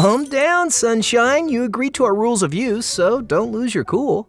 Calm down, Sunshine. You agreed to our rules of use, so don't lose your cool.